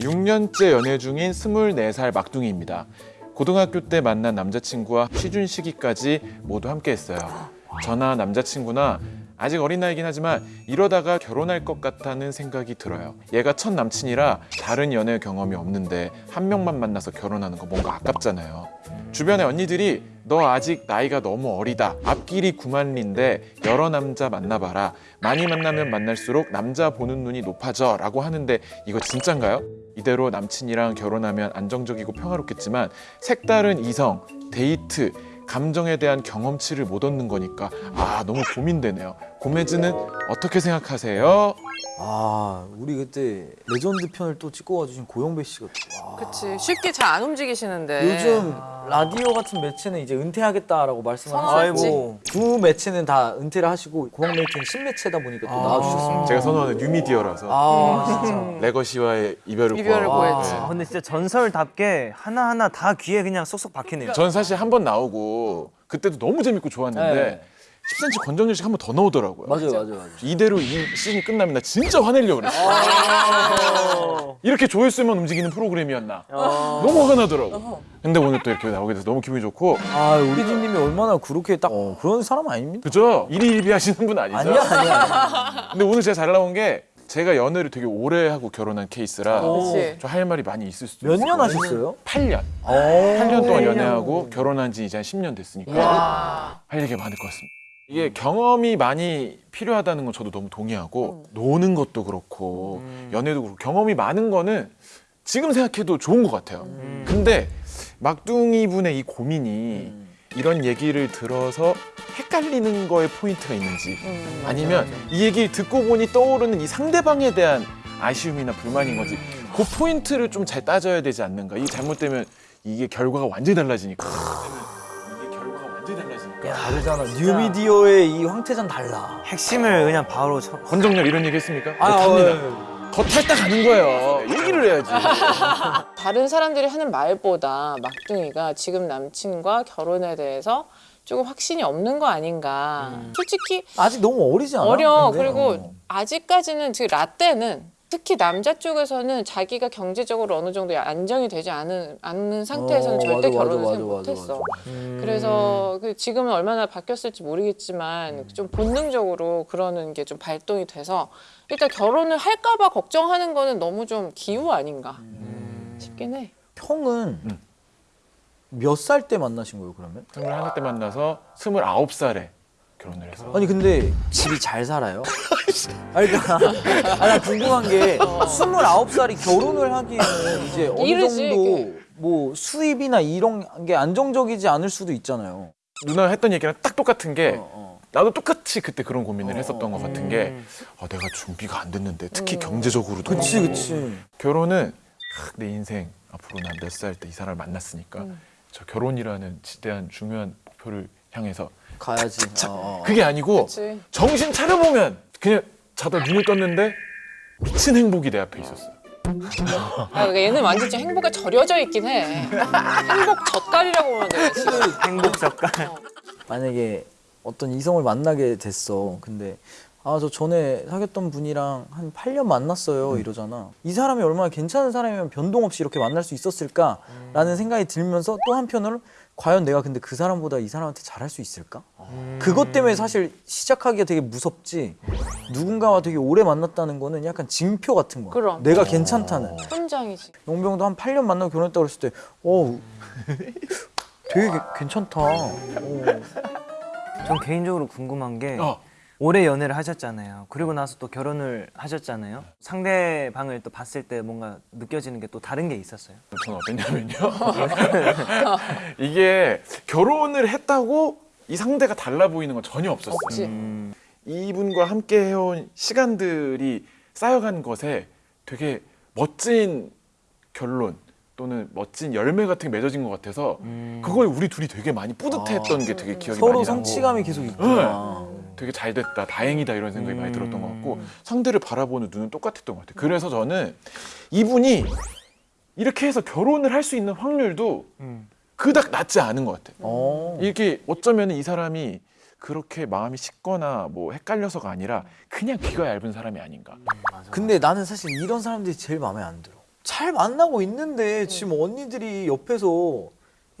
6년째 연애 중인 24살 막둥이입니다. 고등학교 때 만난 남자친구와 취준 시기까지 모두 함께 했어요. 저나 남자친구나 아직 어린 나이긴 하지만 이러다가 결혼할 것 같다는 생각이 들어요. 얘가 첫 남친이라 다른 연애 경험이 없는데 한 명만 만나서 결혼하는 거 뭔가 아깝잖아요. 주변의 언니들이 너 아직 나이가 너무 어리다. 앞길이 구만리인데 여러 남자 만나봐라. 많이 만나면 만날수록 남자 보는 눈이 높아져 라고 하는데 이거 진짠가요? 이대로 남친이랑 결혼하면 안정적이고 평화롭겠지만 색다른 이성, 데이트, 감정에 대한 경험치를 못 얻는 거니까 아 너무 고민되네요. 고매즈는 어떻게 생각하세요? 아 우리 그때 레전드 편을 또 찍고 와주신 고영배 씨가 와. 그치 쉽게 잘 안 움직이시는데 요즘 라디오 같은 매체는 이제 은퇴하겠다라고. 하시고 두 매체는 다 은퇴를 하시고 고영매체는 신매체다 보니까 또 나와주셨습니다. 제가 선호하는 뉴미디어라서 아 진짜. 레거시와의 이별을 이별을. 고했지. 아, 근데 진짜 전설답게 하나하나 다 귀에 그냥 쏙쏙 박히네요. 전 사실 한 번 나오고 그때도 너무 재밌고 좋았는데 네. 10cm 권정열 씨가 한번더 나오더라고요. 맞아요 맞아요 맞아요. 이대로 이 시즌이 끝나면 나 진짜 화내려고 그랬어. 이렇게 조회수만 움직이는 프로그램이었나. 너무 화가 나더라고. 근데 오늘 또 이렇게 나오게 돼서 너무 기분이 좋고. 아 우리 PD님이 얼마나 그렇게 딱 어, 그런 사람 아닙니다. 그죠? 일일비 하시는 분 아니죠? 아니야 아니야. 근데 오늘 제가 잘 나온 게 제가 연애를 되게 오래 하고 결혼한 케이스라 그치. 저할 말이 많이 있을 수도 몇 있어요. 년 하셨어요? 8년. 오. 8년 동안 연애하고 결혼한 지 이제 한 10년 됐으니까 와할 얘기가 많을 것 같습니다. 이게 경험이 많이 필요하다는 건 저도 너무 동의하고 노는 것도 그렇고 연애도 그렇고 경험이 많은 거는 지금 생각해도 좋은 것 같아요. 근데 막둥이 분의 이 고민이 이런 얘기를 들어서 헷갈리는 거에 포인트가 있는지 음, 아니면 이 얘기를 듣고 보니 떠오르는 이 상대방에 대한 아쉬움이나 불만인 거지. 그 포인트를 좀 잘 따져야 되지 않는가? 이게 잘못되면 이게 결과가 완전히 달라지니까 달라지니까 다르잖아. 뉴미디어의 이 황태전 달라. 핵심을 그냥 바로 쳐. 권정열 이런 얘기 했습니까? 아, 더 탑니다 어, 더 탈딱 가는 거예요 얘기를 해야지 다른 사람들이 하는 말보다 막둥이가 지금 남친과 결혼에 대해서 조금 확신이 없는 거 아닌가 솔직히 아직 너무 어리지 않아? 어려 근데? 그리고 어. 아직까지는 지금 라떼는 특히 남자 쪽에서는 자기가 경제적으로 어느 정도 안정이 되지 않은, 않는 상태에서는 어, 절대 맞아, 결혼을 맞아, 못했어 맞아. 음. 그래서 그 지금은 얼마나 바뀌었을지 모르겠지만 좀 본능적으로 그러는 게 좀 발동이 돼서 일단 결혼을 할까봐 걱정하는 거는 너무 좀 기우 아닌가 싶긴 해. 형은 음. 몇살 때 만나신 거예요 그러면? 21살 때 만나서 29살에 결혼을 해서 아니 근데 집이 잘 살아요? 아니 그러니까 나 궁금한 게 29살이 결혼을 하기에는 이제 어느 이르지, 정도 이게. 뭐 수입이나 이런 게 안정적이지 않을 수도 있잖아요. 누나 했던 얘기랑 딱 똑같은 게 어, 어. 나도 똑같이 그때 그런 고민을 했었던 것 같은 게 음. 아, 내가 준비가 안 됐는데 특히 경제적으로도 그치. 그치. 결혼은 아, 내 인생 앞으로 난 몇 살 때 이 사람을 만났으니까 저 결혼이라는 지대한 중요한 목표를 향해서 가야지. 어, 어. 그게 아니고 그치. 정신 차려보면 그냥 자다 눈을 떴는데 미친 행복이 내 앞에 있었어요. 아, 그러니까 얘는 완전 좀 행복에 절여져 있긴 해. 행복 젓갈이라고 보면 돼. 지금. 행복 젓갈. 만약에 어떤 이성을 만나게 됐어. 근데 아 저 전에 사귀었던 분이랑 한 8년 만났어요 이러잖아. 이 사람이 얼마나 괜찮은 사람이면 변동 없이 이렇게 만날 수 있었을까라는 생각이 들면서 또 한편으로 과연 내가 근데 그 사람보다 이 사람한테 잘할 수 있을까? 그것 때문에 사실 시작하기가 되게 무섭지. 누군가와 되게 오래 만났다는 거는 약간 징표 같은 거야. 그럼. 내가 괜찮다는. 훈장이지. 용병도 한 8년 만나고 결혼했다고 그랬을 때, 어, 되게 개- 괜찮다. 어. 전 개인적으로 궁금한 게 어. 오래 연애를 하셨잖아요. 그리고 나서 또 결혼을 하셨잖아요. 상대방을 또 봤을 때 뭔가 느껴지는 게 또 다른 게 있었어요. 저는 어땠냐면요. 이게 결혼을 했다고 이 상대가 달라 보이는 건 전혀 없었어요. 없지. 음. 이분과 함께 해온 시간들이 쌓여간 것에 되게 멋진 결론 또는 멋진 열매 같은 게 맺어진 것 같아서 그거에 우리 둘이 되게 많이 뿌듯했던 게 되게 기억이 서로 많이 나고 성취감이 계속 있구나. 되게 잘 됐다 다행이다 이런 생각이 많이 들었던 것 같고 음. 상대를 바라보는 눈은 똑같았던 것 같아요 그래서 저는 이분이 이렇게 해서 결혼을 할 수 있는 확률도 음. 그닥 낮지 않은 것 같아요 어. 이렇게 어쩌면 이 사람이 그렇게 마음이 식거나 뭐 헷갈려서가 아니라 그냥 귀가 얇은 사람이 아닌가 근데 나는 사실 이런 사람들이 제일 마음에 안 들어. 잘 만나고 있는데 지금 언니들이 옆에서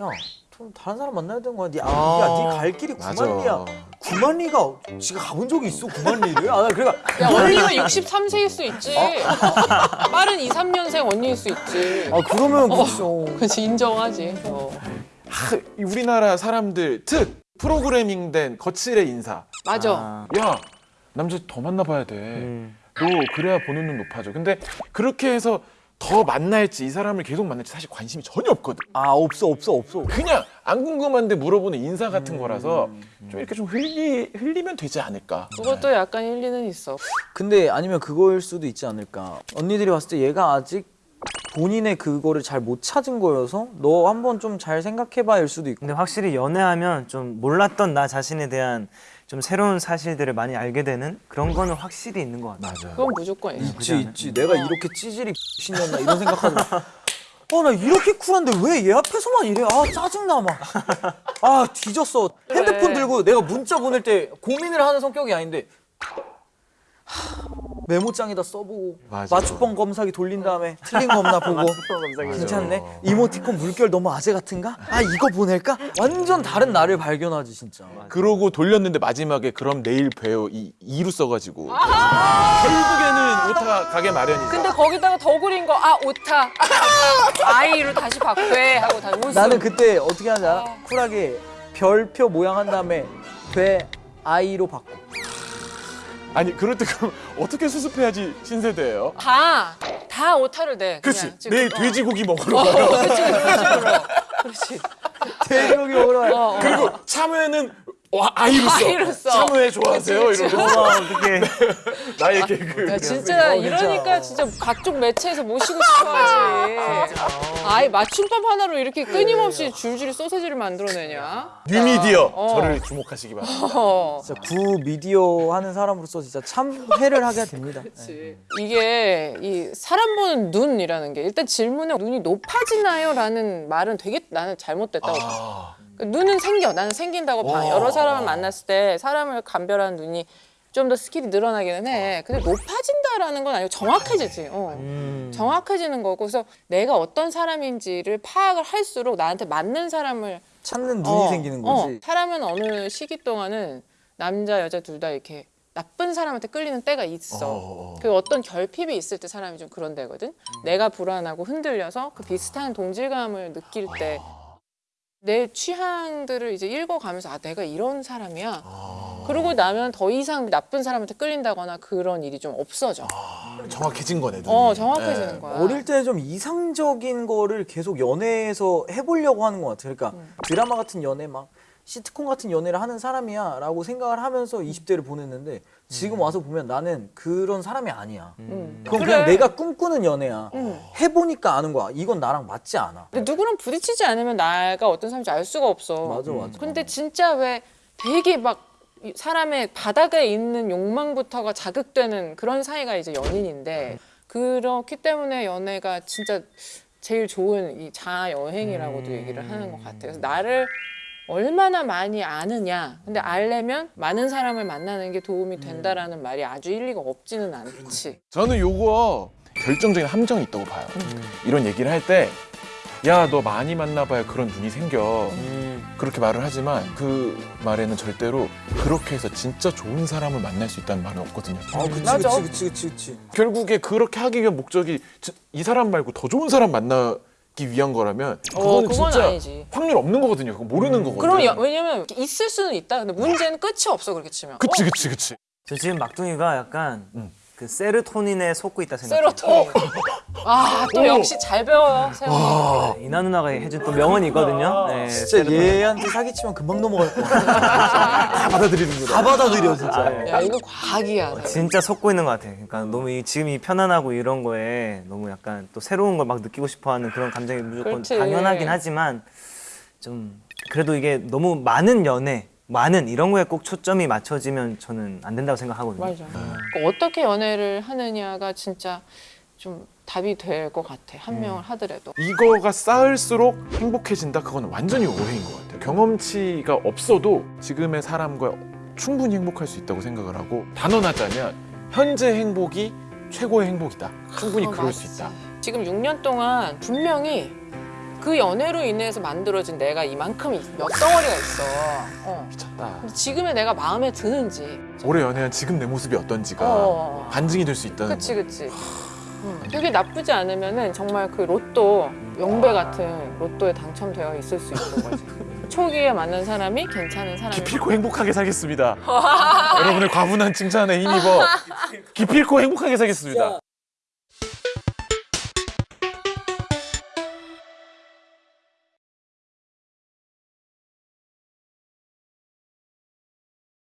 야, 좀 다른 사람 만나야 되는 거야. 야, 야, 네 갈 길이 맞아. 9만 리야. 9만 리가 지가 가본 적이 있어, 9만 리를? 아, 나 그러니까 야 언니가 63세일 수 있지. 빠른 2, 3년생 언니일 수 있지. 아, 그러면 그렇죠. 그렇지 인정하지. 어. 하, 이 우리나라 사람들 특 프로그래밍된 거칠의 인사. 맞아. 아, 야 남자 더 만나봐야 돼. 음. 너 그래야 보는 눈 높아져. 근데 그렇게 해서 더 만날지 이 사람을 계속 만날지 사실 관심이 전혀 없거든. 아, 없어, 없어, 없어. 그냥 안 궁금한데 물어보는 인사 같은 거라서 좀 이렇게 좀 흘리 흘리면 되지 않을까. 그것도 약간 일리는 있어. 근데 아니면 그거일 수도 있지 않을까. 언니들이 봤을 때 얘가 아직 본인의 그거를 잘 못 찾은 거여서 너 한번 좀 잘 생각해봐일 수도 있고. 근데 확실히 연애하면 좀 몰랐던 나 자신에 대한 좀 새로운 사실들을 많이 알게 되는 그런 거는 확실히 있는 것 같아요. 맞아. 그건 무조건 있어. 있지 있지. 내가 이렇게 찌질이 신년나 이런 생각하고. 어나 이렇게 쿨한데 왜 얘 앞에서만 이래? 아 짜증나 막아 뒤졌어. 핸드폰 들고 내가 문자 보낼 때 고민을 하는 성격이 아닌데 하, 메모장에다 써보고 맞아. 맞춤법 검사기 돌린 다음에 틀린 거 없나 보고. 괜찮네. 이모티콘 물결 너무 아재 같은가? 아 이거 보낼까? 완전 다른 나를 발견하지 진짜. 그러고 돌렸는데 마지막에 그럼 내일 봬요. 이 이루 써가지고. 결국에는 오타 가게 마련이죠. 근데 거기다가 더 그린 거 아 오타. 아이로 다시 바꿔 하고 다 웃음. 나는 그때 어떻게 하는지 알아? 쿨하게 별표 모양 한 다음에 돼 아이로 바꿔. 아니 그럴 때 그럼 어떻게 수습해야지 신세대예요? 다, 다 오타를 내. 그렇지. 그냥 지금. 내일 어. 돼지고기 먹으러 어, 가요. 그렇지, 그런 식으로. 그렇지. 돼지고기 먹으러 가요. 어, 어. 그리고 참외는 와 아이로써 아이로써. 참외 좋아하세요 그치, 그치. 이러면서 어떻게 나의 개그. 야, 진짜 어, 이러니까 진짜 각종 매체에서 모시고 싶어하지. 아이 맞춤법 하나로 이렇게 끊임없이 줄줄이 소세지를 만들어내냐? 뉴미디어 어. 저를 주목하시기 바랍니다. 어. 진짜 구 미디어 하는 사람으로서 진짜 참회를 하게 됩니다. 네. 이게 이 사람 보는 눈이라는 게 일단 질문에 눈이 높아지나요?라는 말은 되게 나는 잘못됐다고 봐. 아, 그 눈은 생겨. 나는 생긴다고 봐. 와. 여러 사람을 만났을 때 사람을 감별하는 눈이 좀 더 skill이 늘어나기는 해. 근데 높아진다라는 건 아니고 정확해지지. 어. 음. 정확해지는 거고 그래서 내가 어떤 사람인지를 파악을 할수록 나한테 맞는 사람을 찾는 눈이 어, 생기는 어. 거지. 사람은 어느 시기 동안은 남자 여자 둘 다 이렇게 나쁜 사람한테 끌리는 때가 있어. 어. 그 어떤 결핍이 있을 때 사람이 좀 그런 데거든. 내가 불안하고 흔들려서 그 비슷한 동질감을 느낄 때 내 취향들을 이제 읽어가면서 아 내가 이런 사람이야. 그러고 나면 더 이상 나쁜 사람한테 끌린다거나 그런 일이 좀 없어져. 정확해진 거네. 눈이. 어 정확해지는 네. 거야. 어릴 때 좀 이상적인 거를 계속 연애에서 해보려고 하는 것 같아. 그러니까 음. 드라마 같은 연애 막 시트콤 같은 연애를 하는 사람이야 라고 생각을 하면서 20대를 보냈는데 지금 와서 보면 나는 그런 사람이 아니야. 음. 그건 그래. 그냥 내가 꿈꾸는 연애야. 음. 해보니까 아는 거야. 이건 나랑 맞지 않아. 근데 누구랑 부딪히지 않으면 나가 어떤 사람인지 알 수가 없어. 맞아 맞아. 근데 진짜 왜 되게 막이 사람의 바닥에 있는 욕망부터가 자극되는 그런 사이가 이제 연인인데 그렇기 때문에 연애가 진짜 제일 좋은 이 자아 여행이라고도 얘기를 하는 것 같아요. 그래서 나를 얼마나 많이 아느냐. 근데 알려면 많은 사람을 만나는 게 도움이 된다라는 말이 아주 일리가 없지는 않지. 저는 요거 결정적인 함정이 있다고 봐요. 음. 이런 얘기를 할 때, 야, 너 많이 만나봐야 그런 눈이 생겨. 음. 그렇게 말을 하지만 그 말에는 절대로 그렇게 해서 진짜 좋은 사람을 만날 수 있다는 말은 없거든요. 아 그치 맞아. 그치 그치 그치. 결국에 그렇게 하기 위한 목적이 지- 이 사람 말고 더 좋은 사람 만나 기 위한 거라면 어, 그거는 그건 진짜 아니지. 확률 없는 거거든요. 그거 모르는 거거든요. 그럼 여- 왜냐면 있을 수는 있다. 근데 문제는 끝이 없어 그렇게 치면. 그치 그치 그치. 저 지금 막둥이가 약간 음. 그 세르토닌에 속고 있다 생각해요. 세로토닌. 아, 또 역시 잘 배워요, 세훈이. 네, 이나 누나가 해준 또 명언이 있거든요. 네, 진짜. 얘한테 사기치면 금방 넘어갈 거야. 다 받아들이는 거다. 다 받아들여 진짜. 아, 야, 이거 과학이야. 진짜 속고 있는 것 같아요. 그러니까 너무 이, 지금 이 편안하고 이런 거에 너무 약간 또 새로운 걸 막 느끼고 싶어 하는 그런 감정이 무조건 그렇지. 당연하긴 하지만 좀 그래도 이게 너무 많은 연애, 많은 이런 거에 꼭 초점이 맞춰지면 저는 안 된다고 생각하거든요. 맞아. 그 어떻게 연애를 하느냐가 진짜 좀 답이 될 것 같아. 한 명을 하더라도. 이거가 쌓을수록 행복해진다? 그건 완전히 오해인 것 같아요. 경험치가 없어도 지금의 사람과 충분히 행복할 수 있다고 생각을 하고 단언하자면 현재 행복이 최고의 행복이다. 충분히 어, 그럴 수 맞지. 있다. 지금 6년 동안 분명히 그 연애로 인해서 만들어진 내가 이만큼 몇 덩어리가 있어. 어. 미쳤다. 지금의 내가 마음에 드는지. 올해 연애한 지금 내 모습이 어떤지가 어. 반증이 될 수 있다는 그치 거. 그치. 음, 그게 나쁘지 않으면은 정말 그 로또 영배 같은 로또에 당첨되어 있을 수 있는 거지. 초기에 만난 사람이 괜찮은 사람이 기필코 행복하게 살겠습니다. 여러분의 과분한 칭찬에 힘입어 기필코 행복하게 살겠습니다.